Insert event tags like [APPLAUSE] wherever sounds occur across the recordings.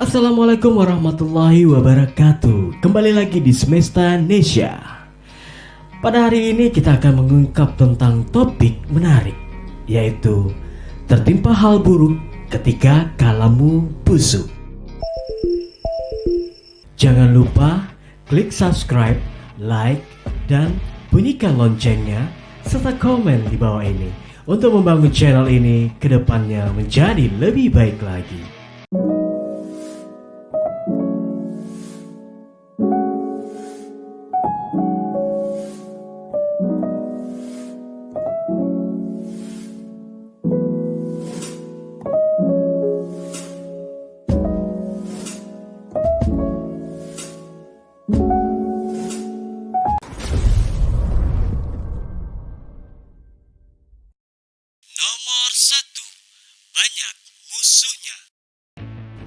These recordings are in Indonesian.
Assalamualaikum warahmatullahi wabarakatuh. Kembali lagi di Semesta Nesya. Pada hari ini kita akan mengungkap tentang topik menarik Yaitu Tertimpa hal buruk ketika kalamu busuk. Jangan lupa klik subscribe, like, dan bunyikan loncengnya Serta komen di bawah ini Untuk membangun channel ini ke depannya menjadi lebih baik lagi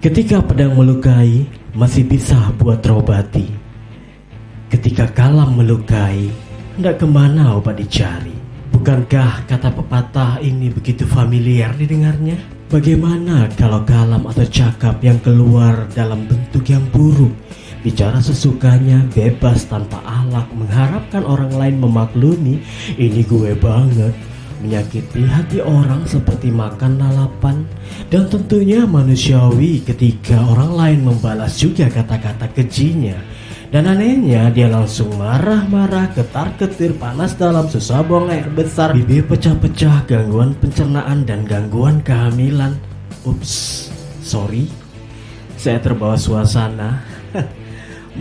Ketika pedang melukai, masih bisa buat terobati. Ketika kalam melukai, hendak ke mana obat dicari? Bukankah kata pepatah ini begitu familiar didengarnya? Bagaimana kalau kalam atau cakap yang keluar dalam bentuk yang buruk Bicara sesukanya, bebas tanpa alak Mengharapkan orang lain memaklumi Ini gue banget Menyakiti hati orang seperti makan lalapan. Dan tentunya manusiawi ketika orang lain membalas juga kata-kata kejinya. Dan anehnya dia langsung marah-marah ketar-ketir panas dalam susah buang air besar. Bibir pecah-pecah gangguan pencernaan dan gangguan kehamilan. Ups, sorry. Saya terbawa suasana. [LAUGHS]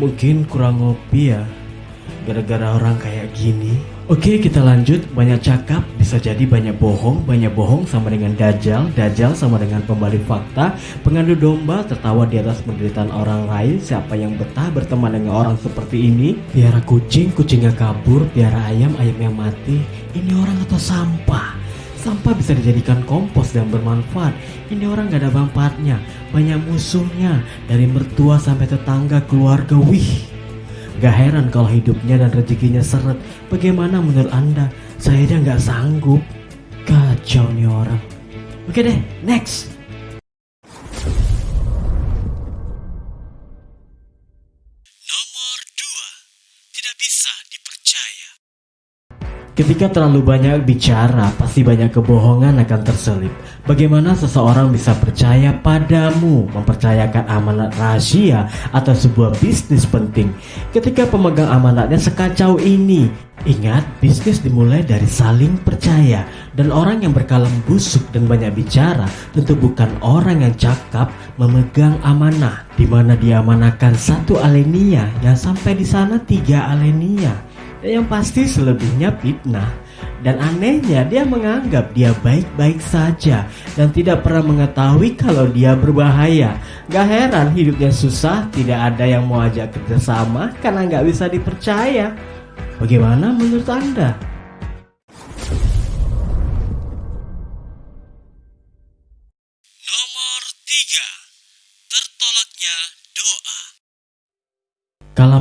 Mungkin kurang ngopi ya. Gara-gara orang kayak gini Oke kita lanjut. Banyak cakap bisa jadi banyak bohong. Banyak bohong sama dengan dajjal Dajjal sama dengan pembalik fakta. Pengadu domba tertawa di atas penderitaan orang lain. Siapa yang betah berteman dengan orang seperti ini? Piara kucing, kucingnya kabur. Piara ayam, ayamnya mati. Ini orang atau sampah? Sampah bisa dijadikan kompos dan bermanfaat. Ini orang gak ada manfaatnya. Banyak musuhnya Dari mertua sampai tetangga keluarga. Wih Gak heran kalau hidupnya dan rezekinya seret. Bagaimana menurut anda? Saya aja nggak sanggup. Kacau nih orang. Oke deh, next. Nomor dua, tidak bisa dipercaya. Ketika terlalu banyak bicara, pasti banyak kebohongan akan terselip. Bagaimana seseorang bisa percaya padamu, mempercayakan amanat rahasia atau sebuah bisnis penting ketika pemegang amanatnya sekacau ini? Ingat, bisnis dimulai dari saling percaya dan orang yang berkalam busuk dan banyak bicara tentu bukan orang yang cakap memegang amanah di mana diamanahkan satu alenia yang sampai di sana tiga alenia yang pasti selebihnya fitnah dan anehnya dia menganggap dia baik-baik saja dan tidak pernah mengetahui kalau dia berbahaya. Gak heran hidupnya susah, tidak ada yang mau ajak kerjasama karena gak bisa dipercaya. Bagaimana menurut Anda?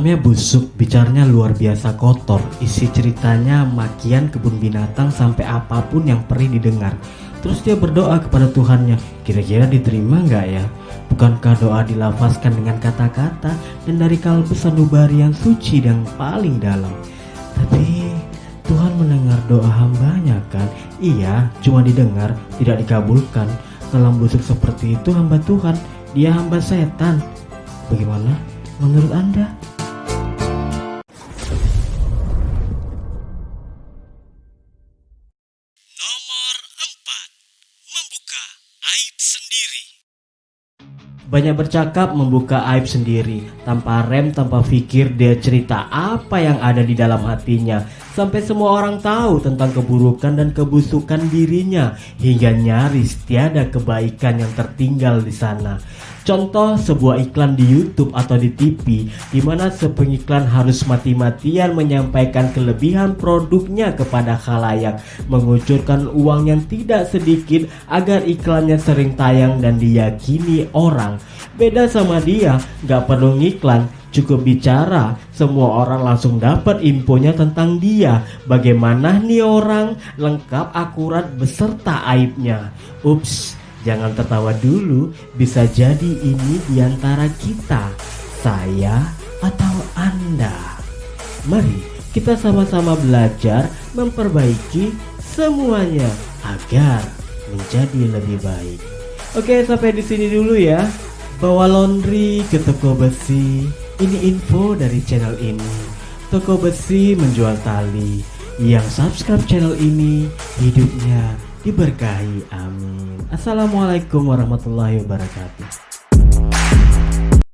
Kalamnya busuk, bicaranya luar biasa kotor. Isi ceritanya makian kebun binatang sampai apa pun yang perih didengar. Terus dia berdoa kepada Tuhannya, kira-kira diterima nggak ya? Bukankah doa dilafazkan dengan kata-kata dan dari kalbu sanubari yang suci dan paling dalam? Tapi Tuhan mendengar doa hambanya kan? Iya, cuma didengar, tidak dikabulkan. Kalam busuk seperti itu hamba Tuhan, dia hamba setan. Bagaimana menurut Anda? Banyak bercakap membuka aib sendiri. Tanpa rem, tanpa pikir dia cerita apa yang ada di dalam hatinya Sampai semua orang tahu tentang keburukan dan kebusukan dirinya Hingga nyaris tiada kebaikan yang tertinggal di sana. Contoh sebuah iklan di YouTube atau di TV di mana sepengiklan harus mati-matian menyampaikan kelebihan produknya kepada khalayak mengucurkan uang yang tidak sedikit agar iklannya sering tayang dan diyakini orang. Beda sama dia gak perlu ngiklan cukup bicara semua orang langsung dapat infonya tentang dia bagaimana nih orang lengkap akurat beserta aibnya ups Jangan tertawa dulu, bisa jadi ini di antara kita, saya atau Anda. Mari kita sama-sama belajar memperbaiki semuanya agar menjadi lebih baik. Oke, sampai di sini dulu ya. Bawa laundry ke toko besi. Ini info dari channel ini. Toko besi menjual tali. Yang subscribe channel ini hidupnya diberkahi. Amin. Assalamualaikum warahmatullahi wabarakatuh.